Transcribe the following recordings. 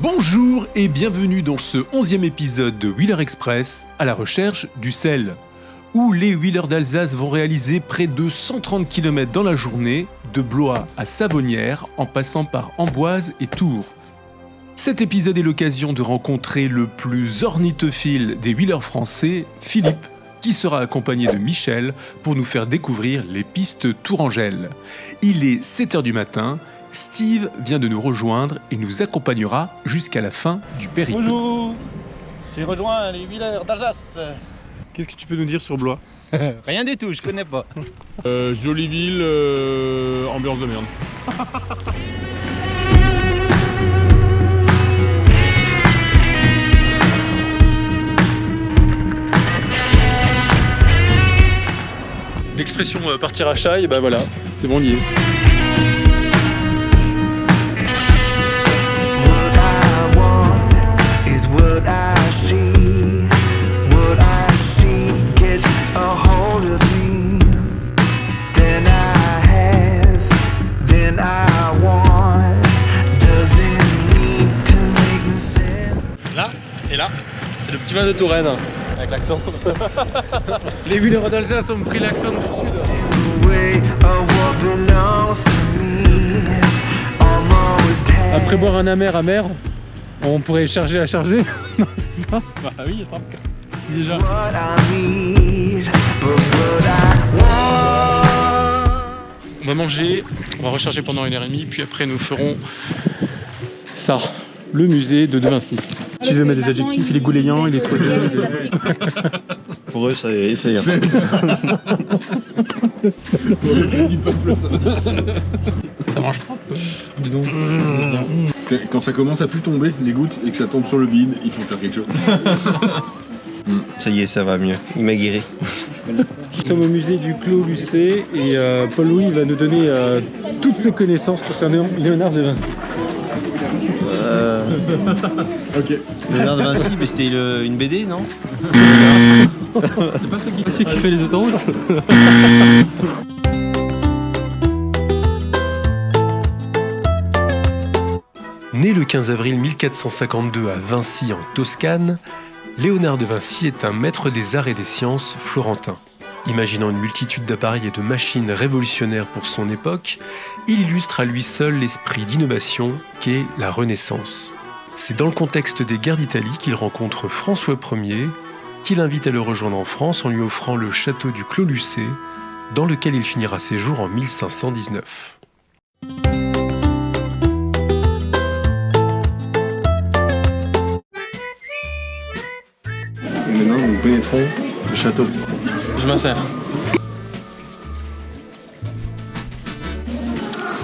Bonjour et bienvenue dans ce onzième épisode de Wheeler Express à la recherche du sel, où les Wheelers d'Alsace vont réaliser près de 130 km dans la journée, de Blois à Savonnières, en passant par Amboise et Tours. Cet épisode est l'occasion de rencontrer le plus ornithophile des Wheelers français, Philippe, qui sera accompagné de Michel pour nous faire découvrir les pistes Tourangelle. Il est 7h du matin, Steve vient de nous rejoindre et nous accompagnera jusqu'à la fin du périple. Bonjour J'ai rejoint les Wheelers d'Alsace. Qu'est-ce que tu peux nous dire sur Blois? Rien du tout, je connais pas. euh, Jolie ville, euh, ambiance de merde. L'expression euh, partir à Chaille, bah voilà, c'est bon, on y est. de Touraine. Avec l'accent. Les Wheelers d'Alsace ont pris l'accent du sud. Après boire un amer amer, on pourrait charger à charger. non, c'est ça Bah oui, attends. Déjà. what I need, but what I want. On va manger, on va recharger pendant une heure et demie, puis après nous ferons ça, le musée de De Vinci. Tu veux mettre des adjectifs, il est gouléant, il est soigneux. il est- Pour eux, ça, ça ira. Ça mange pas Dis donc. Quand ça commence à plus tomber, les gouttes, et que ça tombe sur le vide, il faut faire quelque chose. Ça y est, ça va mieux. Il m'a guéri. Nous sommes au musée du Clos Lucé et euh, Paul-Louis va nous donner euh, toutes ses connaissances concernant Léonard de Vinci. Ok. Léonard de Vinci, mais c'était une BD, non C'est pas celui qui, celui qui fait les autoroutes Né le 15 avril 1452 à Vinci en Toscane, Léonard de Vinci est un maître des arts et des sciences florentin. Imaginant une multitude d'appareils et de machines révolutionnaires pour son époque, il illustre à lui seul l'esprit d'innovation qu'est la Renaissance. C'est dans le contexte des guerres d'Italie qu'il rencontre François Ier, qui l'invite à le rejoindre en France en lui offrant le château du Clos Lucé, dans lequel il finira ses jours en 1519. Et maintenant, nous pénétrons le château. Je m'insère.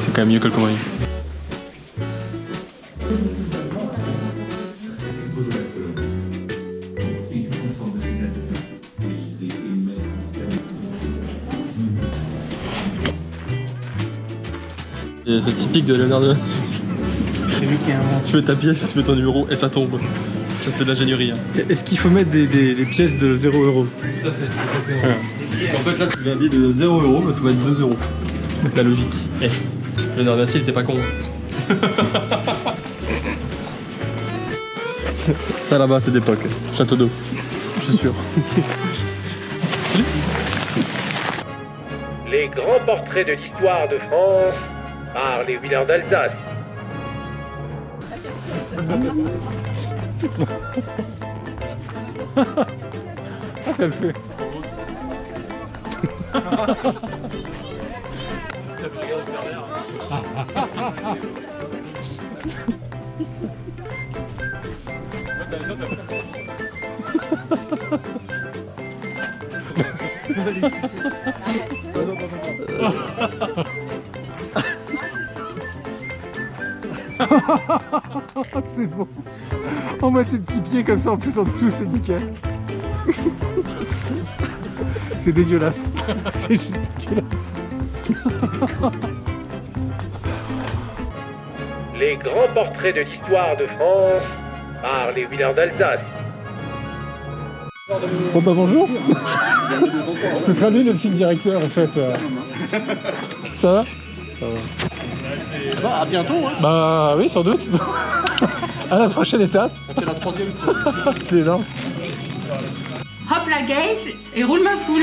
C'est quand même mieux que le Comrie. C'est typique de Léonard de Vinci. Tu mets ta pièce, tu mets ton numéro et ça tombe. Ça c'est de l'ingénierie. Hein. Est-ce qu'il faut mettre des, des- des pièces de 0 euros Tout à fait. En fait là tu viens de 0 euros, mais tu mettre 2 euros. La logique. Eh, Léonard de Vinci il était pas con. Ça là-bas c'est d'époque. Château d'eau. Je suis sûr. Les grands portraits de l'histoire de France par les Wheelers d'Alsace. Ah, ça le fait. c'est bon. On met tes petits pieds comme ça en plus en dessous, c'est nickel. c'est dégueulasse. C'est juste dégueulasse. Les grands portraits de l'histoire de France par les Wheelers d'Alsace. Bon bah bonjour. Ce sera lui le film directeur en fait. euh. Ça va Bah, à bientôt, hein. Bah oui sans doute. À la prochaine étape. C'est la troisième. C'est énorme. Hop la gaze et roule ma poule.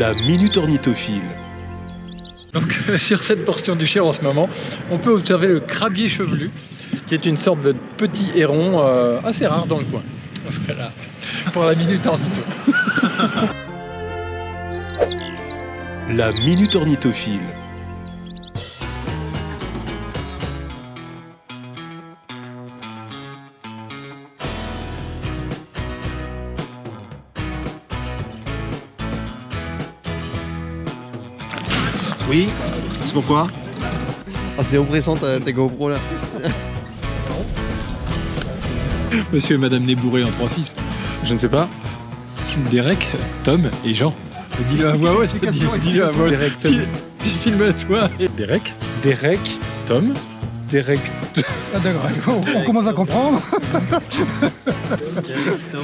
La Minute Ornithophile. Donc sur cette portion du Cher en ce moment, on peut observer le crabier chevelu, qui est une sorte de petit héron euh, assez rare dans le coin. Voilà, pour la minute ornitho. La Minute Ornithophile. Oui C'est pourquoi Ah, c'est oppressant ta, ta GoPro là. Monsieur et Madame Nébouré en trois fils. Je ne sais pas. Derek, Tom et Jean. Dis-le à voix haute, dis- dis-le à voix haute. Derek, Tom. Fil- Filme-toi. Derek, Derek, Tom, Derek, Ah, d'accord, on, on commence à comprendre.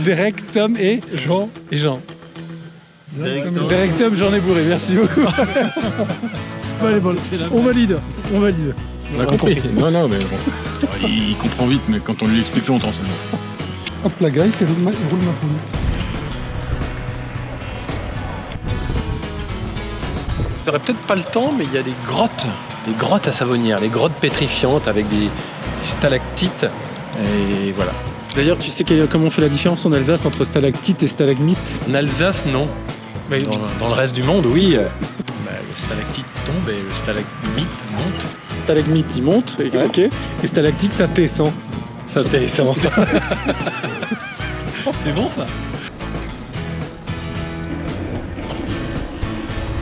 Derek, Tom et Jean et Jean. Derek, Derek, Tom, Jean Nébouré, merci beaucoup. Bon, allez, bon, on valide, on valide. On a compris. Non, non, mais bon. Il, comprend vite, mais quand on lui explique longtemps, c'est bon. Hop, la gaille, il roule ma, il roule ma poule. J'aurais peut-être pas le temps, mais il y a des grottes, des grottes à Savonnières, des grottes pétrifiantes avec des stalactites. Et voilà. D'ailleurs, tu sais comment on fait la différence en Alsace entre stalactite et stalagmite? En Alsace, non. Dans, dans le reste du monde, oui. euh, bah, le stalactite tombe et le stalagmite monte. Stalagmite, il monte, et, ok. Et stalactite, ça descend. Ça descend. C'est bon ça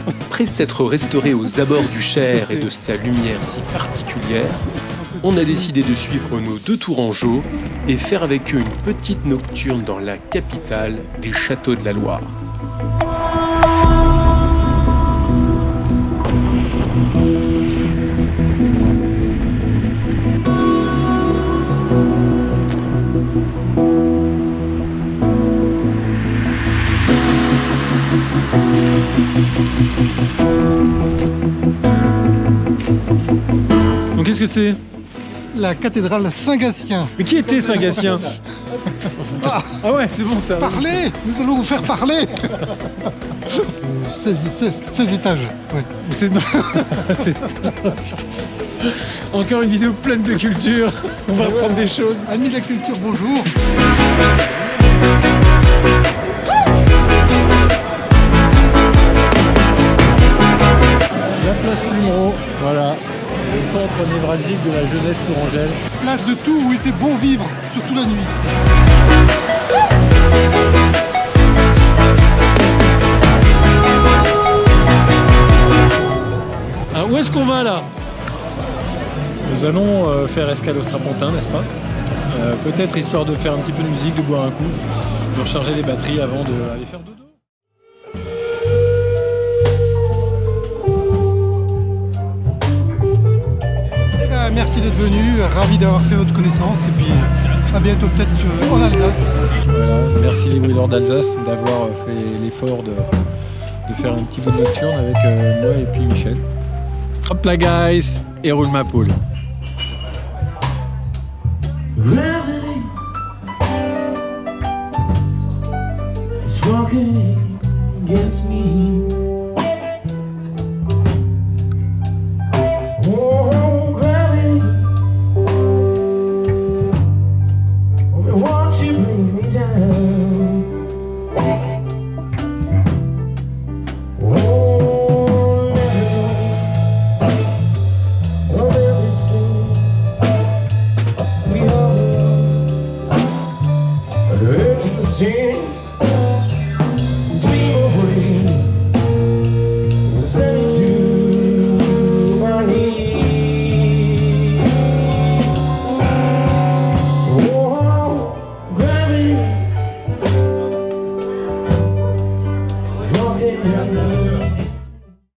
Après s'être restauré aux abords du Cher et de sa lumière si particulière, on a décidé de suivre nos deux tourangeaux et faire avec eux une petite nocturne dans la capitale des châteaux de la Loire. Qu'est-ce que c'est La cathédrale Saint-Gatien. Mais qui était Saint-Gatien Ah ouais, c'est bon ça. Parlez Nous allons vous faire parler 16, 16, 16 étages. Ouais. Encore une vidéo pleine de culture. On va apprendre des choses. Amis de la culture, bonjour. Centre névralgique de la jeunesse tourangelle. Place de tout où il était bon vivre, surtout la nuit. Ah, où est-ce qu'on va là? Nous allons euh, faire escale au Strapontin, n'est-ce pas? Euh, Peut-être histoire de faire un petit peu de musique, de boire un coup, de recharger les batteries avant d'aller faire dodo. Merci d'être venu, ravi d'avoir fait votre connaissance et puis à bientôt peut-être euh, en Alsace. Voilà, merci les Wheelers d'Alsace d'avoir fait l'effort de, de faire un petit bout de nocturne avec euh, moi et puis Michel. Hop là guys Et roule ma poule walking against me. Thank you.